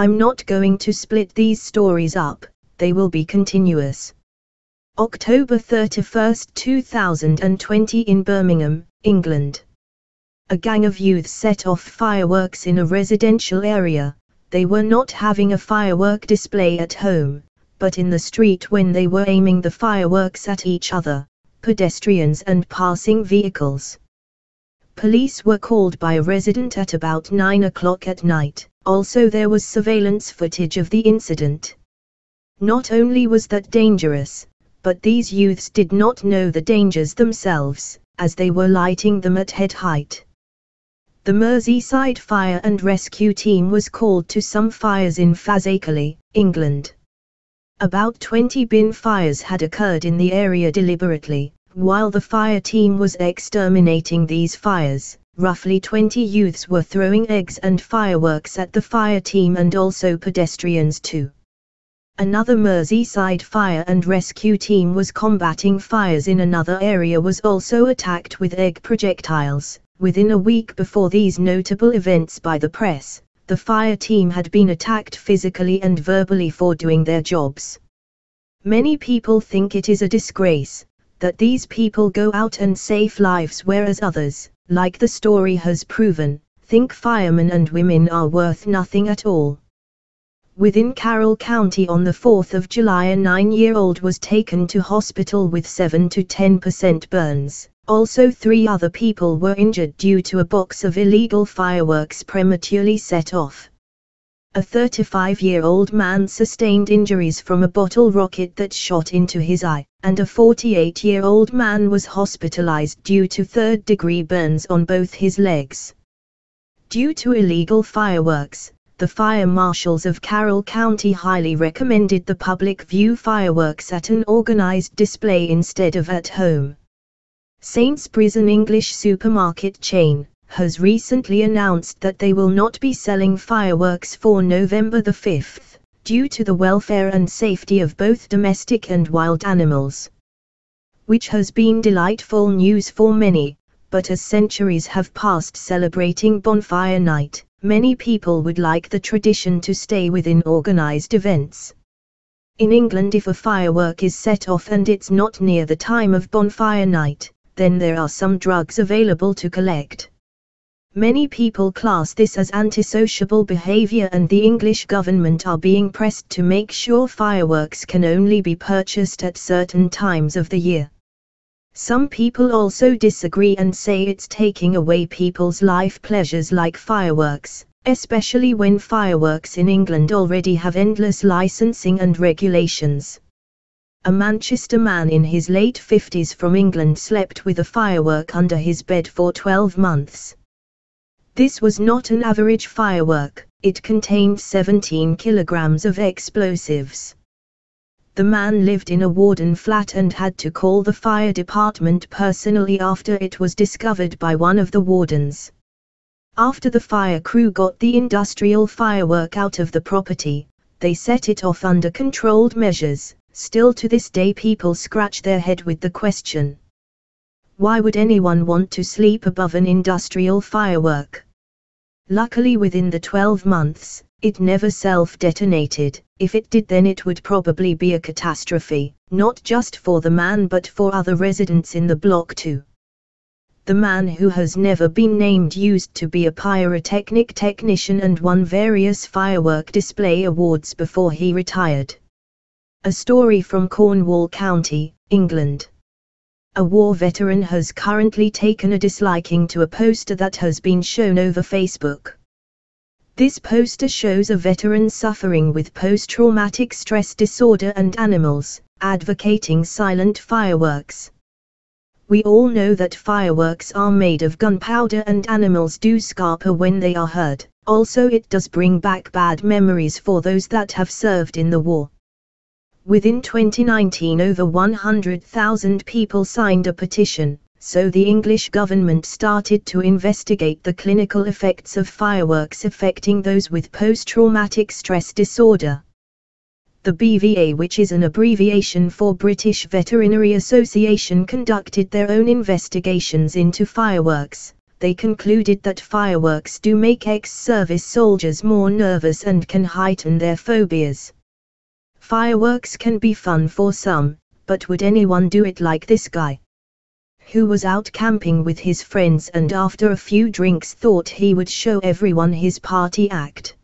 I'm not going to split these stories up, they will be continuous. October 31, 2020 in Birmingham, England. A gang of youths set off fireworks in a residential area. They were not having a firework display at home, but in the street when they were aiming the fireworks at each other, pedestrians and passing vehicles. Police were called by a resident at about 9 o'clock at night, also there was surveillance footage of the incident. Not only was that dangerous, but these youths did not know the dangers themselves, as they were lighting them at head height. The Merseyside Fire and Rescue Team was called to some fires in Fazakerley, England. About 20 bin fires had occurred in the area deliberately, while the fire team was exterminating these fires. Roughly 20 youths were throwing eggs and fireworks at the fire team and also pedestrians too. Another Merseyside fire and rescue team was combating fires in another area was also attacked with egg projectiles, Within a week before these notable events by the press, the fire team had been attacked physically and verbally for doing their jobs. Many people think it is a disgrace that these people go out and save lives whereas others, like the story has proven, think firemen and women are worth nothing at all. Within Carroll County on the 4th of July a 9-year-old was taken to hospital with 7 to 10% burns, also three other people were injured due to a box of illegal fireworks prematurely set off. A 35-year-old man sustained injuries from a bottle rocket that shot into his eye, and a 48-year-old man was hospitalized due to third-degree burns on both his legs. Due to illegal fireworks, the fire marshals of Carroll County highly recommended the public view fireworks at an organized display instead of at home. Sainsbury's an English supermarket chain, has recently announced that they will not be selling fireworks for November the 5th, due to the welfare and safety of both domestic and wild animals. Which has been delightful news for many, but as centuries have passed celebrating Bonfire Night, many people would like the tradition to stay within organized events. In England if a firework is set off and it's not near the time of Bonfire Night, then there are some drugs available to collect. Many people class this as antisociable behavior and the English government are being pressed to make sure fireworks can only be purchased at certain times of the year. Some people also disagree and say it's taking away people's life pleasures like fireworks, especially when fireworks in England already have endless licensing and regulations. A Manchester man in his late 50s from England slept with a firework under his bed for 12 months. This was not an average firework, it contained 17 kilograms of explosives. The man lived in a Warden flat and had to call the fire department personally after it was discovered by one of the wardens. After the fire crew got the industrial firework out of the property, they set it off under controlled measures, Still to this day people scratch their head with the question. Why would anyone want to sleep above an industrial firework? Luckily within the 12 months, it never self-detonated, if it did then it would probably be a catastrophe, not just for the man but for other residents in the block too. The man who has never been named used to be a pyrotechnic technician and won various firework display awards before he retired. A story from Cornwall County, England. A war veteran has currently taken a disliking to a poster that has been shown over Facebook. This poster shows a veteran suffering with post-traumatic stress disorder and animals, advocating silent fireworks. We all know that fireworks are made of gunpowder and animals do scarper when they are heard, also it does bring back bad memories for those that have served in the war. Within 2019 over 100,000 people signed a petition, so the English government started to investigate the clinical effects of fireworks affecting those with post-traumatic stress disorder. The BVA which is an abbreviation for British Veterinary Association conducted their own investigations into fireworks, they concluded that fireworks do make ex-service soldiers more nervous and can heighten their phobias. Fireworks can be fun for some, but would anyone do it like this guy? Who was out camping with his friends and after a few drinks thought he would show everyone his party act.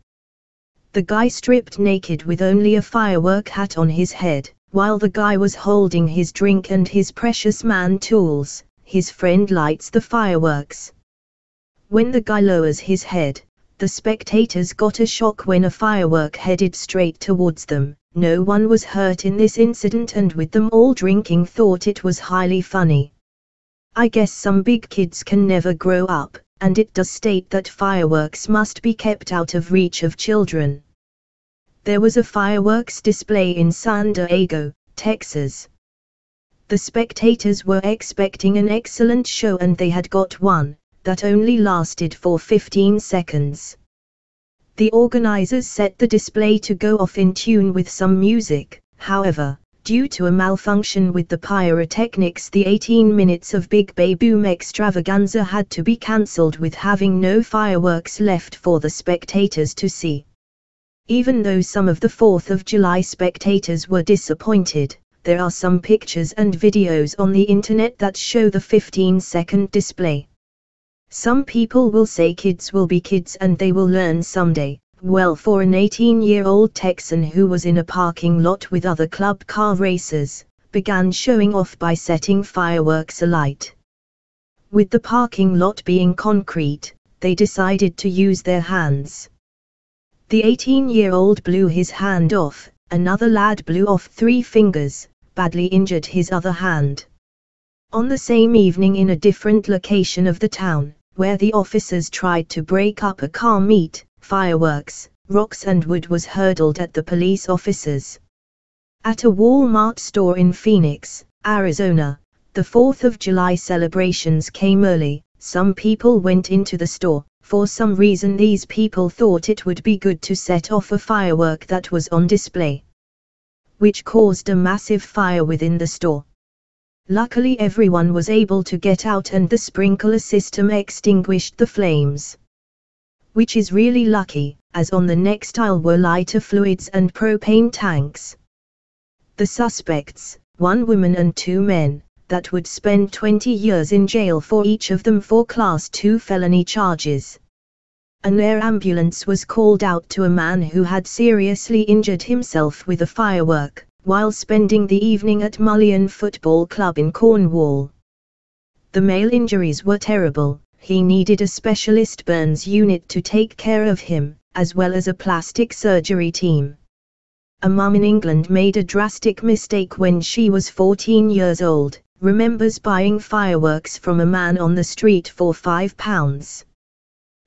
The guy stripped naked with only a firework hat on his head, while the guy was holding his drink and his precious man tools, his friend lights the fireworks. When the guy lowers his head, the spectators got a shock when a firework headed straight towards them. No one was hurt in this incident and with them all drinking thought it was highly funny. I guess some big kids can never grow up, and it does state that fireworks must be kept out of reach of children there was a fireworks display in San Diego, Texas. The spectators were expecting an excellent show and they had got one, that only lasted for 15 seconds. The organizers set the display to go off in tune with some music, however, due to a malfunction with the pyrotechnics the 18 minutes of Big Bay Boom extravaganza had to be cancelled with having no fireworks left for the spectators to see. Even though some of the 4th of July spectators were disappointed, there are some pictures and videos on the internet that show the 15 second display. Some people will say kids will be kids and they will learn someday. Well, for an 18 year old Texan who was in a parking lot with other club car racers, began showing off by setting fireworks alight. With the parking lot being concrete, they decided to use their hands. The 18-year-old blew his hand off, another lad blew off three fingers, badly injured his other hand. On the same evening in a different location of the town, where the officers tried to break up a car meet, fireworks, rocks and wood was hurled at the police officers. At a Walmart store in Phoenix, Arizona, the 4th of July celebrations came early, some people went into the store, for some reason these people thought it would be good to set off a firework that was on display. Which caused a massive fire within the store. Luckily everyone was able to get out and the sprinkler system extinguished the flames. Which is really lucky, as on the next aisle were lighter fluids and propane tanks. The suspects, one woman and two men, that would spend 20 years in jail for each of them for Class 2 felony charges. An air ambulance was called out to a man who had seriously injured himself with a firework, while spending the evening at Mullion Football Club in Cornwall. The male injuries were terrible, he needed a specialist burns unit to take care of him, as well as a plastic surgery team. A mum in England made a drastic mistake when she was 14 years old, remembers buying fireworks from a man on the street for £5.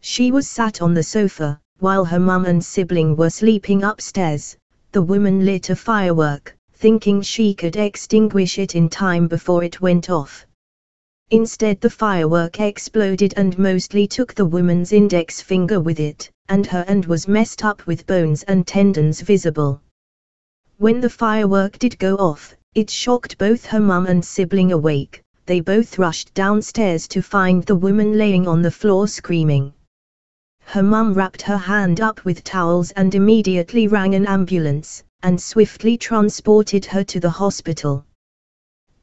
She was sat on the sofa, while her mum and sibling were sleeping upstairs. The woman lit a firework, thinking she could extinguish it in time before it went off. Instead the firework exploded and mostly took the woman's index finger with it, and her hand was messed up with bones and tendons visible. When the firework did go off, it shocked both her mum and sibling awake, they both rushed downstairs to find the woman laying on the floor screaming. Her mum wrapped her hand up with towels and immediately rang an ambulance, and swiftly transported her to the hospital.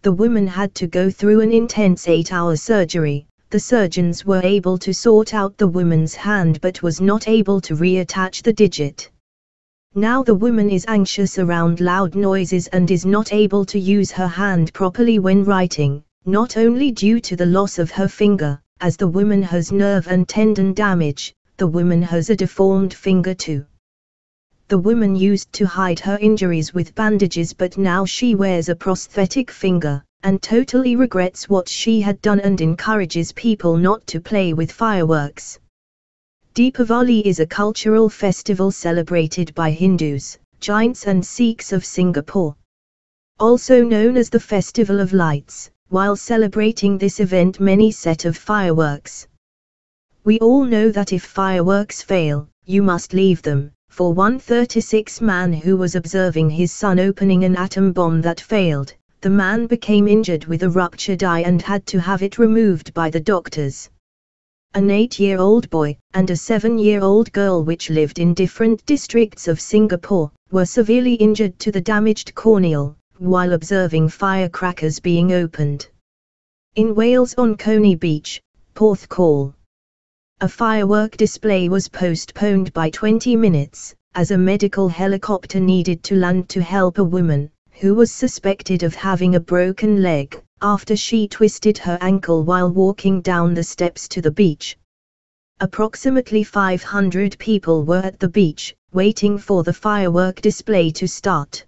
The woman had to go through an intense eight-hour surgery, the surgeons were able to sort out the woman's hand but was not able to reattach the digit. Now the woman is anxious around loud noises and is not able to use her hand properly when writing, not only due to the loss of her finger, as the woman has nerve and tendon damage, the woman has a deformed finger too. The woman used to hide her injuries with bandages but now she wears a prosthetic finger, and totally regrets what she had done and encourages people not to play with fireworks. Deepavali is a cultural festival celebrated by Hindus, Jains and Sikhs of Singapore. Also known as the Festival of Lights, while celebrating this event many set of fireworks. We all know that if fireworks fail, you must leave them. For one 36 man who was observing his son opening an atom bomb that failed, the man became injured with a ruptured eye and had to have it removed by the doctors. an 8-year-old boy, and a 7-year-old girl which lived in different districts of Singapore, were severely injured to the damaged corneal, while observing firecrackers being opened. In Wales on Coney Beach, Porthcawl. A firework display was postponed by 20 minutes, as a medical helicopter needed to land to help a woman, who was suspected of having a broken leg, after she twisted her ankle while walking down the steps to the beach. Approximately 500 people were at the beach, waiting for the firework display to start.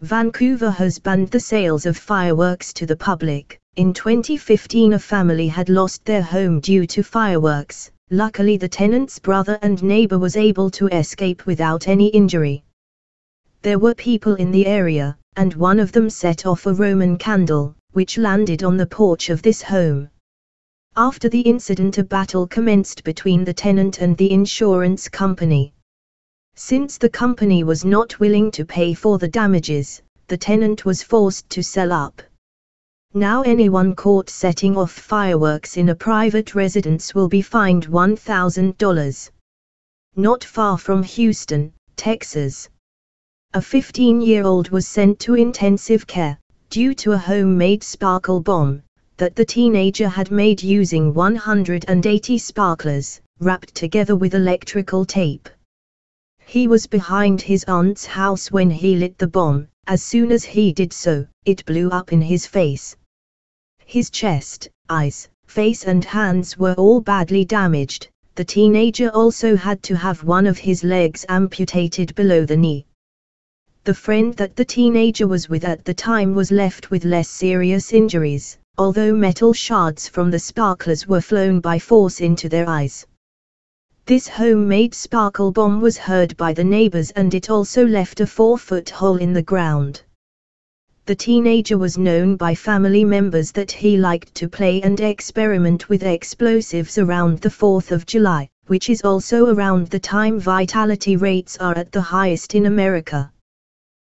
Vancouver has banned the sales of fireworks to the public. In 2015 a family had lost their home due to fireworks. Luckily the tenant's brother and neighbor was able to escape without any injury. There were people in the area, and one of them set off a Roman candle, which landed on the porch of this home. After the incident a battle commenced between the tenant and the insurance company. Since the company was not willing to pay for the damages, the tenant was forced to sell up. Now anyone caught setting off fireworks in a private residence will be fined $1,000. Not far from Houston, Texas. A 15-year-old was sent to intensive care, due to a homemade sparkle bomb that the teenager had made using 180 sparklers, wrapped together with electrical tape. He was behind his aunt's house when he lit the bomb, as soon as he did so, it blew up in his face. His chest, eyes, face and hands were all badly damaged, the teenager also had to have one of his legs amputated below the knee. The friend that the teenager was with at the time was left with less serious injuries, although metal shards from the sparklers were flown by force into their eyes. This homemade sparkle bomb was heard by the neighbors and it also left a four-foot hole in the ground. The teenager was known by family members that he liked to play and experiment with explosives around the 4th of July, which is also around the time vitality rates are at the highest in America.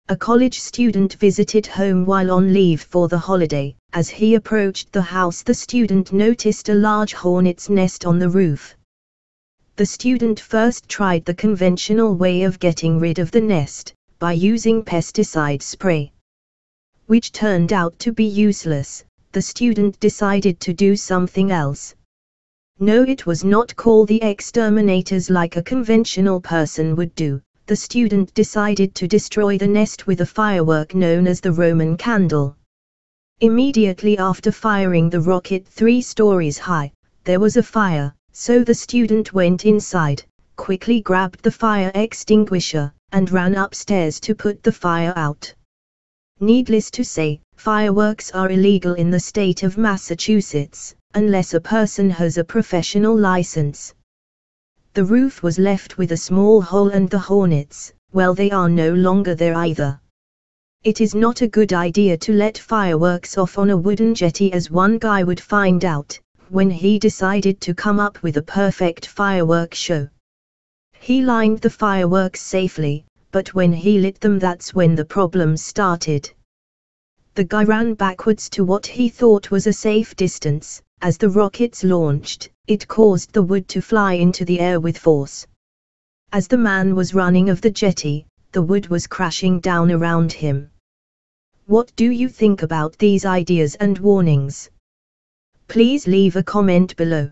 A college student visited home while on leave for the holiday. As he approached the house, the student noticed a large hornet's nest on the roof. The student first tried the conventional way of getting rid of the nest, by using pesticide spray. Which turned out to be useless, the student decided to do something else. No, it was not call the exterminators like a conventional person would do, the student decided to destroy the nest with a firework known as the Roman candle. Immediately after firing the rocket three stories high, there was a fire, so the student went inside, quickly grabbed the fire extinguisher, and ran upstairs to put the fire out. Needless to say, fireworks are illegal in the state of Massachusetts, unless a person has a professional license. The roof was left with a small hole and the hornets, well they are no longer there either. It is not a good idea to let fireworks off on a wooden jetty as one guy would find out, when he decided to come up with a perfect firework show. He lined the fireworks safely, but when he lit them that's when the problems started. The guy ran backwards to what he thought was a safe distance, as the rockets launched, it caused the wood to fly into the air with force. As the man was running of the jetty, the wood was crashing down around him. What do you think about these ideas and warnings? Please leave a comment below.